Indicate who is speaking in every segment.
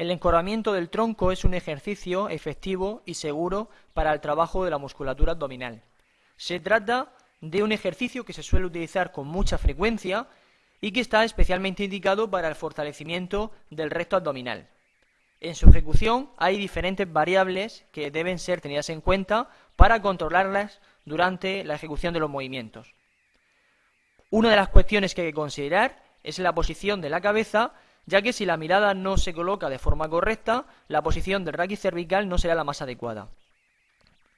Speaker 1: El encorvamiento del tronco es un ejercicio efectivo y seguro para el trabajo de la musculatura abdominal. Se trata de un ejercicio que se suele utilizar con mucha frecuencia y que está especialmente indicado para el fortalecimiento del recto abdominal. En su ejecución hay diferentes variables que deben ser tenidas en cuenta para controlarlas durante la ejecución de los movimientos. Una de las cuestiones que hay que considerar es la posición de la cabeza ya que si la mirada no se coloca de forma correcta, la posición del raquis cervical no será la más adecuada.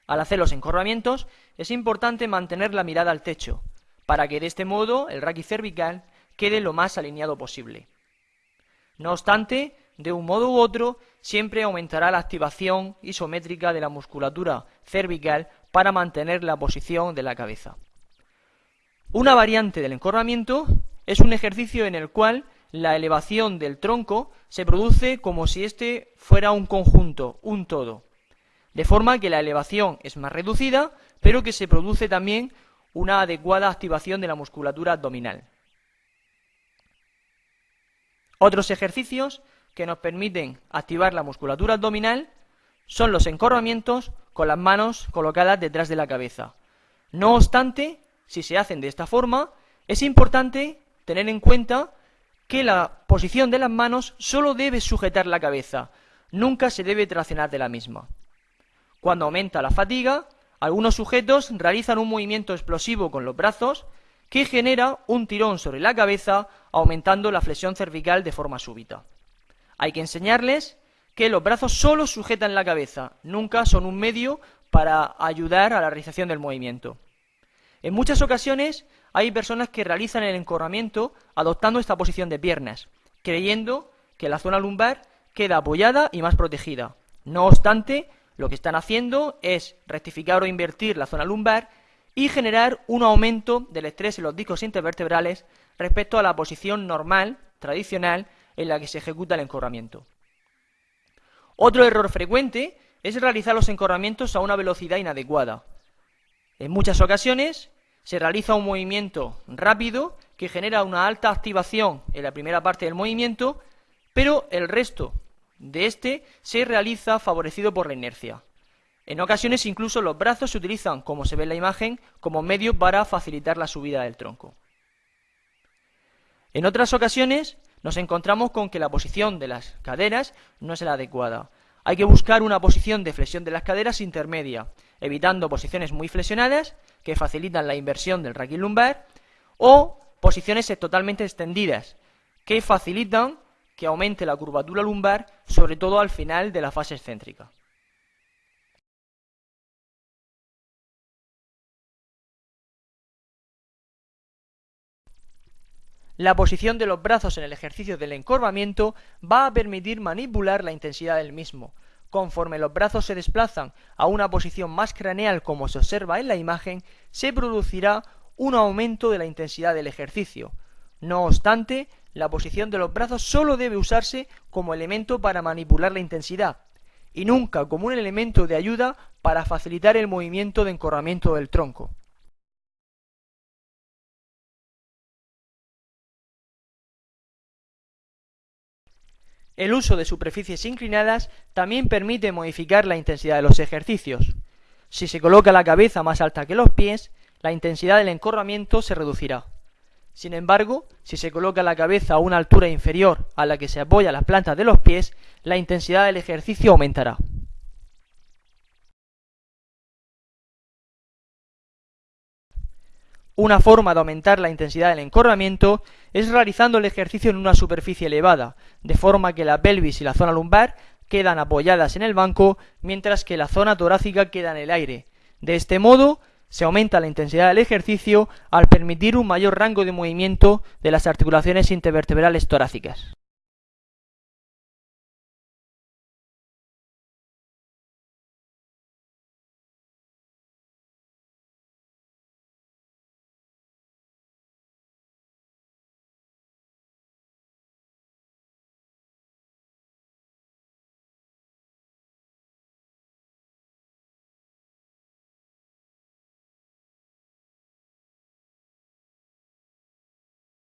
Speaker 1: Al hacer los encorvamientos, es importante mantener la mirada al techo, para que de este modo el raquis cervical quede lo más alineado posible. No obstante, de un modo u otro, siempre aumentará la activación isométrica de la musculatura cervical para mantener la posición de la cabeza. Una variante del encorvamiento es un ejercicio en el cual la elevación del tronco se produce como si éste fuera un conjunto, un todo. De forma que la elevación es más reducida, pero que se produce también una adecuada activación de la musculatura abdominal. Otros ejercicios que nos permiten activar la musculatura abdominal son los encorvamientos con las manos colocadas detrás de la cabeza. No obstante, si se hacen de esta forma, es importante tener en cuenta que la posición de las manos solo debe sujetar la cabeza, nunca se debe traccionar de la misma. Cuando aumenta la fatiga, algunos sujetos realizan un movimiento explosivo con los brazos que genera un tirón sobre la cabeza, aumentando la flexión cervical de forma súbita. Hay que enseñarles que los brazos solo sujetan la cabeza, nunca son un medio para ayudar a la realización del movimiento. En muchas ocasiones hay personas que realizan el encorramiento adoptando esta posición de piernas, creyendo que la zona lumbar queda apoyada y más protegida. No obstante, lo que están haciendo es rectificar o invertir la zona lumbar y generar un aumento del estrés en los discos intervertebrales respecto a la posición normal, tradicional, en la que se ejecuta el encorramiento. Otro error frecuente es realizar los encorramientos a una velocidad inadecuada. En muchas ocasiones se realiza un movimiento rápido que genera una alta activación en la primera parte del movimiento, pero el resto de este se realiza favorecido por la inercia. En ocasiones incluso los brazos se utilizan, como se ve en la imagen, como medio para facilitar la subida del tronco. En otras ocasiones nos encontramos con que la posición de las caderas no es la adecuada. Hay que buscar una posición de flexión de las caderas intermedia, evitando posiciones muy flexionadas que facilitan la inversión del raquis lumbar o posiciones totalmente extendidas que facilitan que aumente la curvatura lumbar, sobre todo al final de la fase excéntrica. La posición de los brazos en el ejercicio del encorvamiento va a permitir manipular la intensidad del mismo. Conforme los brazos se desplazan a una posición más craneal como se observa en la imagen, se producirá un aumento de la intensidad del ejercicio. No obstante, la posición de los brazos solo debe usarse como elemento para manipular la intensidad y nunca como un elemento de ayuda para facilitar el movimiento de encorvamiento del tronco. El uso de superficies inclinadas también permite modificar la intensidad de los ejercicios. Si se coloca la cabeza más alta que los pies, la intensidad del encorramiento se reducirá. Sin embargo, si se coloca la cabeza a una altura inferior a la que se apoya las plantas de los pies, la intensidad del ejercicio aumentará. Una forma de aumentar la intensidad del encorvamiento es realizando el ejercicio en una superficie elevada, de forma que la pelvis y la zona lumbar quedan apoyadas en el banco, mientras que la zona torácica queda en el aire. De este modo, se aumenta la intensidad del ejercicio al permitir un mayor rango de movimiento de las articulaciones intervertebrales torácicas.